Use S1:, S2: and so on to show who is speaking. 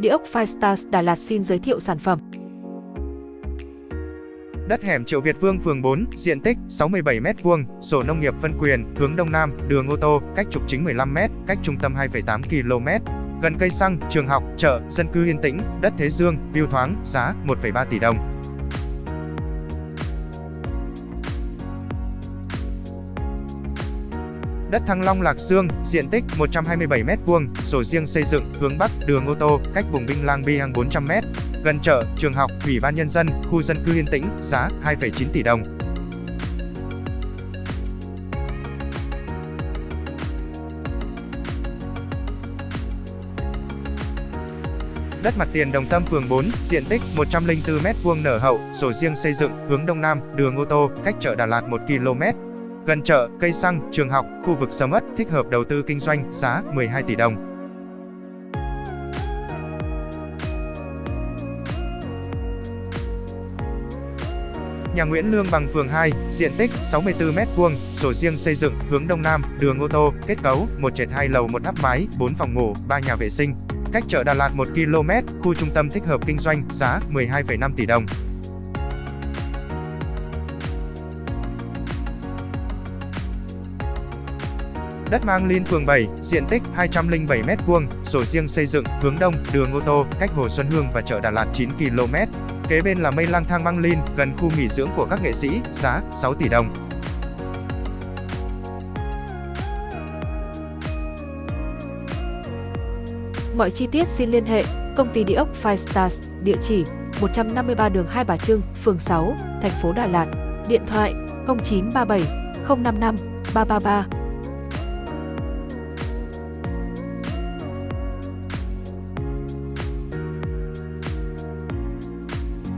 S1: Địa ốc Firestars Đà Lạt xin giới thiệu sản phẩm.
S2: Đất hẻm Triệu Việt Vương phường 4, diện tích 67m2, sổ nông nghiệp phân quyền, hướng đông nam, đường ô tô, cách trục chính 15m, cách trung tâm 2,8 km. Gần cây xăng, trường học, chợ, dân cư yên tĩnh, đất thế dương, view thoáng, giá 1,3 tỷ đồng. Đất Thăng Long Lạc Dương, diện tích 127m2, sổ riêng xây dựng, hướng Bắc, đường ô tô, cách vùng Vinh Lang Biang 400m, gần chợ, trường học, ủy ban nhân dân, khu dân cư yên tĩnh, giá 2,9 tỷ đồng. Đất mặt tiền Đồng Tâm phường 4, diện tích 104m2 nở hậu, sổ riêng xây dựng, hướng Đông Nam, đường ô tô, cách chợ Đà Lạt 1 km, Gần chợ, cây xăng, trường học, khu vực sầm ất, thích hợp đầu tư kinh doanh, giá 12 tỷ đồng. Nhà Nguyễn Lương bằng phường 2, diện tích 64m2, sổ riêng xây dựng, hướng Đông Nam, đường ô tô, kết cấu, một trệt hai lầu một tháp mái, 4 phòng ngủ, 3 nhà vệ sinh. Cách chợ Đà Lạt 1 km, khu trung tâm thích hợp kinh doanh, giá 12,5 tỷ đồng. Đất Mang Linh phường 7, diện tích 207m2, sổ riêng xây dựng, hướng đông, đường ô tô, cách Hồ Xuân Hương và chợ Đà Lạt 9 km. Kế bên là mây lang thang Mang Linh, gần khu nghỉ dưỡng của các nghệ sĩ, giá 6 tỷ đồng.
S1: Mọi chi tiết xin liên hệ công ty địa ốc Five Stars, địa chỉ 153 đường Hai Bà Trưng, phường 6, thành phố Đà Lạt, điện thoại 0937 055 333